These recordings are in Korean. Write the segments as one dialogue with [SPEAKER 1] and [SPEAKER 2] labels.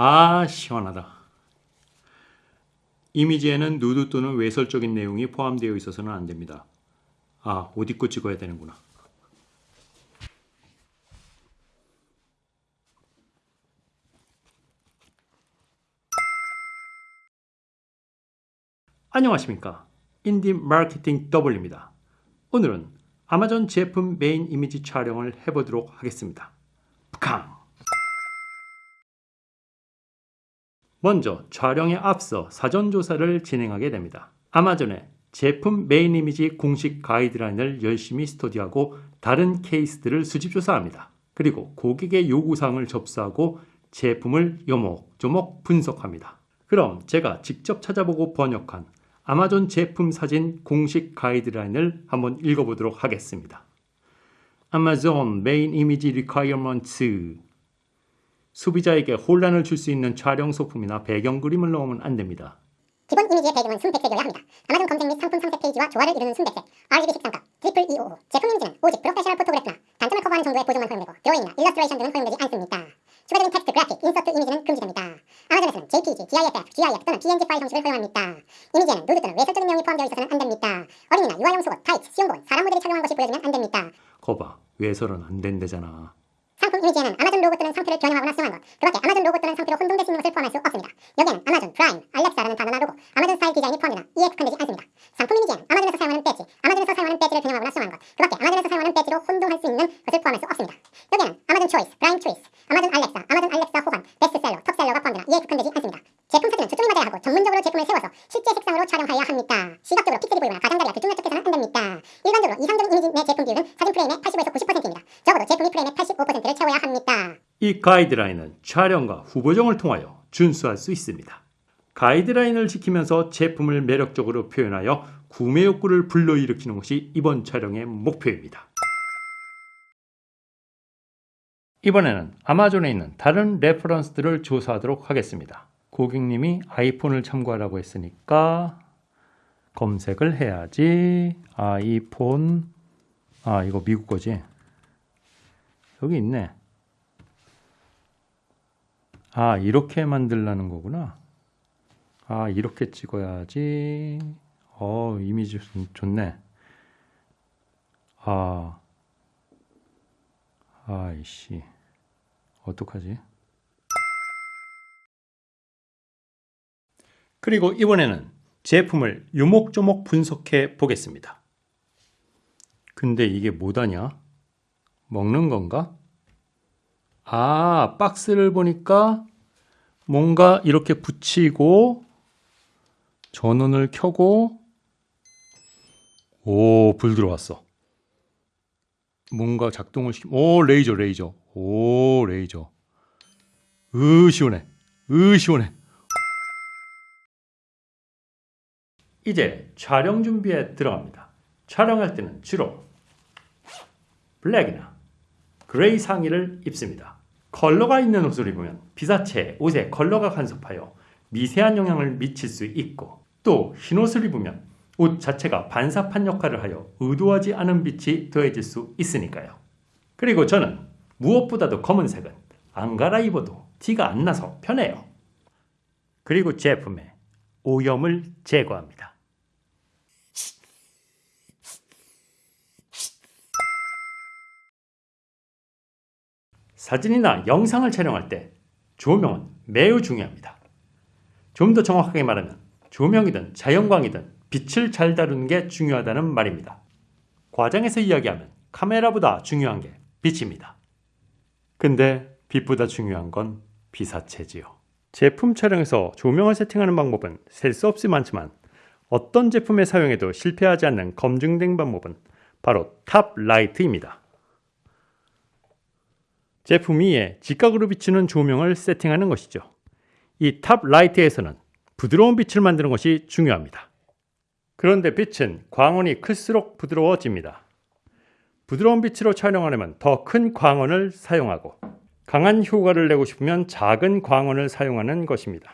[SPEAKER 1] 아 시원하다. 이미지에는 누드 또는 외설적인 내용이 포함되어 있어서는 안 됩니다. 아, 옷 입고 찍어야 되는구나. 안녕하십니까. 인디 마케팅 W입니다. 오늘은 아마존 제품 메인 이미지 촬영을 해보도록 하겠습니다. 푸캉! 먼저 촬영에 앞서 사전조사를 진행하게 됩니다. 아마존의 제품 메인 이미지 공식 가이드라인을 열심히 스터디하고 다른 케이스들을 수집 조사합니다. 그리고 고객의 요구사항을 접수하고 제품을 요목조목 분석합니다. 그럼 제가 직접 찾아보고 번역한 아마존 제품 사진 공식 가이드라인을 한번 읽어보도록 하겠습니다. 아마존 메 소비자에게 혼란을 줄 수 있는 촬영 소품이나 배경 그림을 넣으면 안 됩니다.
[SPEAKER 2] 기본 이미지의 배경은 순백색이어야 합니다. 아마존 검색 및 상품 선택 페이지와 조화를 이루는 순백색, RGB 색상값, triple 255. 제품 이미지는 오직 professional photograph나 단점을 커버하는 정도의 보정만 허용되고 드로잉이나 일러스트레이션 등은 허용되지 않습니다. 추가적인 텍스트, 그래픽, 인서트 이미지는 금지됩니다. 아마존에서는 JPG, GIF, GIF 또는 PNG 파일 형식을 허용합니다. 이미지에는 누드 또는 외설적인 내용이 포함되어 있어서는 안 됩니다. 어린이나 유아용 속옷, 타이츠, 수영복은 사람 모델이 착용한 것이 보여지면 안 됩니다.
[SPEAKER 1] 거봐, 외설은 안 된대잖아.
[SPEAKER 2] 상품 이미지에는 아마존 로고 또는 상표를 변형하거나 수정한 것, 그 밖에 아마존 로고 또는 상표로 혼동될 수 있는 것을 포함할 수 없습니다. 여기에는 아마존, 프라임, 알렉사라는 단어나 로고, 아마존 스타일 디자인이 포함되나 이에 국한되지 않습니다. 상품 이미지에는 아마존에서 사용하는 배지, 아마존에서 사용하는 배지를 변형하거나 수정한 것, 그 밖에 아마존에서 사용하는 배지로 혼동할 수 있는 것을 포함할 수 없습니다. 여기에는 아마존 초이스, 프라임 초이스, 아마존 알렉사, 이
[SPEAKER 1] 가이드라인은 촬영과 후보정을 통하여 준수할 수 있습니다. 가이드라인을 지키면서 제품을 매력적으로 표현하여 구매 욕구를 불러일으키는 것이 이번 촬영의 목표입니다. 이번에는 아마존에 있는 다른 레퍼런스들을 조사하도록 하겠습니다. 고객님이 아이폰을 참고하라고 했으니까 검색을 해야지. 아이폰. 아, 이거 미국 거지. 여기 있네. 아, 이렇게 만들라는 거구나. 아, 이렇게 찍어야지. 어, 이미지 좋네. 아, 아이씨. 어떡하지? 그리고 이번에는 제품을 요목조목 분석해 보겠습니다. 근데 이게 뭐다냐? 먹는 건가? 아, 박스를 보니까 뭔가 이렇게 붙이고 전원을 켜고 오, 불 들어왔어. 뭔가 작동을 시키 오, 레이저, 레이저. 오, 레이저. 으, 시원해. 으, 시원해. 이제 촬영 준비에 들어갑니다. 촬영할 때는 주로 black이나 gray 상의를 입습니다. 컬러가 있는 옷을 입으면 피사체 옷에 컬러가 간섭하여 미세한 영향을 미칠 수 있고 또 흰옷을 입으면 옷 자체가 반사판 역할을 하여 의도하지 않은 빛이 더해질 수 있으니까요. 그리고 저는 무엇보다도 검은색은 안 갈아입어도 티가 안 나서 편해요. 그리고 제품에 오염을 제거합니다. 사진이나 영상을 촬영할 때 조명은 매우 중요합니다. 좀 더 정확하게 말하면 조명이든 자연광이든 빛을 잘 다루는 게 중요하다는 말입니다. 과장해서 이야기하면 카메라보다 중요한 게 빛입니다. 근데 빛보다 중요한 건 피사체지요. 제품 촬영에서 조명을 세팅하는 방법은 셀 수 없이 많지만 어떤 제품에 사용해도 실패하지 않는 검증된 방법은 바로 top light입니다. 제품 위에 직각으로 비추는 조명을 세팅하는 것이죠. 이 top light에서는 부드러운 빛을 만드는 것이 중요합니다. 그런데 빛은 광원이 클수록 부드러워집니다. 부드러운 빛으로 촬영하려면 더 큰 광원을 사용하고 강한 효과를 내고 싶으면 작은 광원을 사용하는 것입니다.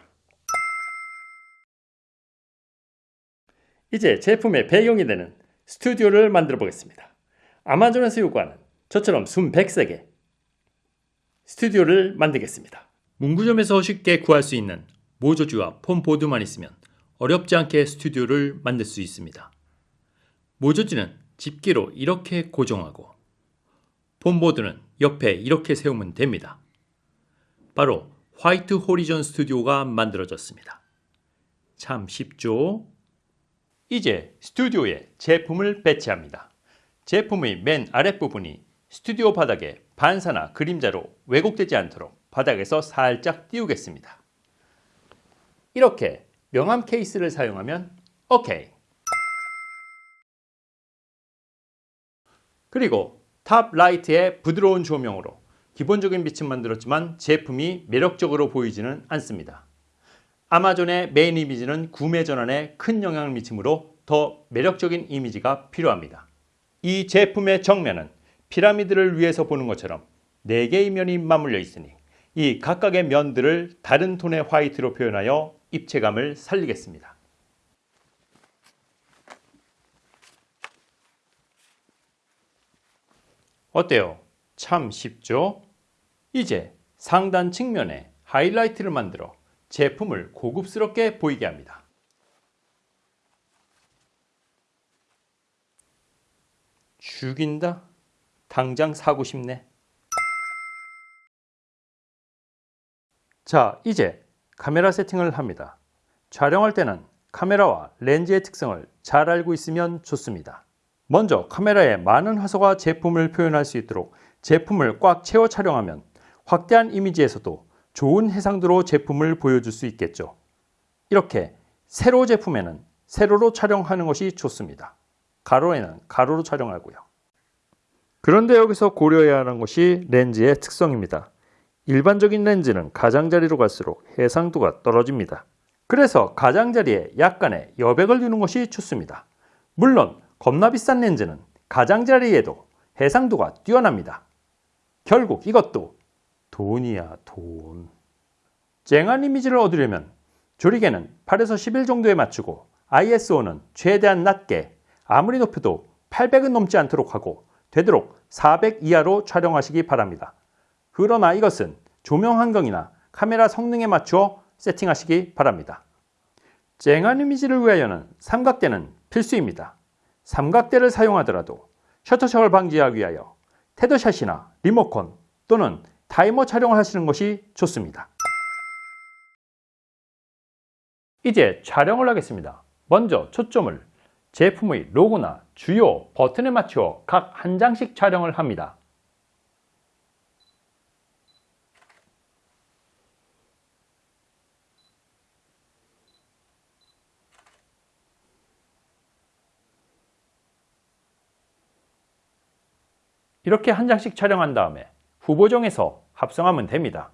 [SPEAKER 1] 이제 제품의 배경이 되는 스튜디오를 만들어 보겠습니다. 아마존에서 요구하는 저처럼 순 100색의 스튜디오를 만들겠습니다. 문구점에서 쉽게 구할 수 있는 모조지와 폼보드만 있으면 어렵지 않게 스튜디오를 만들 수 있습니다. 모조지는 집게로 이렇게 고정하고 폼보드는 옆에 이렇게 세우면 됩니다. 바로 화이트 호리존 스튜디오가 만들어졌습니다. 참 쉽죠? 이제 스튜디오에 제품을 배치합니다. 제품의 맨 아랫부분이 스튜디오 바닥에 반사나 그림자로 왜곡되지 않도록 바닥에서 살짝 띄우겠습니다. 이렇게 명함 케이스를 사용하면 오케이. 그리고 top light의 부드러운 조명으로 기본적인 빛은 만들었지만 제품이 매력적으로 보이지는 않습니다. 아마존의 메인 이미지는 구매 전환에 큰 영향을 미치므로 더 매력적인 이미지가 필요합니다. 이 제품의 정면은 피라미드를 위에서 보는 것처럼 4개의 면이 맞물려 있으니 이 각각의 면들을 다른 톤의 화이트로 표현하여 입체감을 살리겠습니다. 어때요? 참 쉽죠? 이제 상단 측면에 하이라이트를 만들어 제품을 고급스럽게 보이게 합니다. 죽인다? 당장 사고 싶네. 자, 이제 카메라 세팅을 합니다. 촬영할 때는 카메라와 렌즈의 특성을 잘 알고 있으면 좋습니다. 먼저 카메라에 많은 화소가 제품을 표현할 수 있도록 제품을 꽉 채워 촬영하면 확대한 이미지에서도 좋은 해상도로 제품을 보여줄 수 있겠죠. 이렇게 세로 제품에는 세로로 촬영하는 것이 좋습니다. 가로에는 가로로 촬영하고요. 그런데 여기서 고려해야 하는 것이 렌즈의 특성입니다. 일반적인 렌즈는 가장자리로 갈수록 해상도가 떨어집니다. 그래서 가장자리에 약간의 여백을 두는 것이 좋습니다. 물론 겁나 비싼 렌즈는 가장자리에도 해상도가 뛰어납니다. 결국 이것도 돈이야 돈. 쨍한 이미지를 얻으려면 조리개는 8에서 11 정도에 맞추고 ISO는 최대한 낮게 아무리 높여도 800은 넘지 않도록 하고 되도록 400 이하로 촬영하시기 바랍니다. 그러나 이것은 조명 환경이나 카메라 성능에 맞추어 세팅하시기 바랍니다. 쨍한 이미지를 위하여는 삼각대는 필수입니다. 삼각대를 사용하더라도 셔터샷을 방지하기 위하여 테더샷이나 리모컨 또는 타이머 촬영을 하시는 것이 좋습니다. 이제 촬영을 하겠습니다. 먼저 초점을 제품의 로고나 주요 버튼에 맞추어 각 한 장씩 촬영을 합니다. 이렇게 한 장씩 촬영한 다음에 후보정에서 합성하면 됩니다.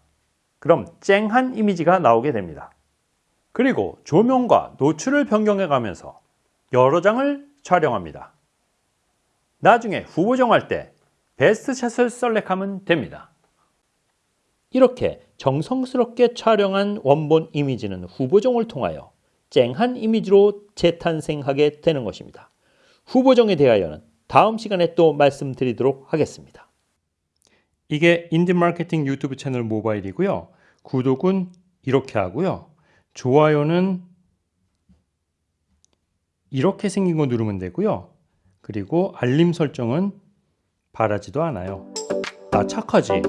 [SPEAKER 1] 그럼 쨍한 이미지가 나오게 됩니다. 그리고 조명과 노출을 변경해 가면서 여러 장을 촬영합니다. 나중에 후보 정할 때 베스트 샷을 셀렉하면 됩니다. 이렇게 정성스럽게 촬영한 원본 이미지는 후보정을 통하여 쨍한 이미지로 재탄생하게 되는 것입니다. 후보정에 대하여는 다음 시간에 또 말씀드리도록 하겠습니다. 이게 인디마케팅 유튜브 채널 모바일이고요. 구독은 이렇게 하고요. 좋아요는 이렇게 생긴 거 누르면 되고요. 그리고 알림 설정은 바라지도 않아요. 나 착하지?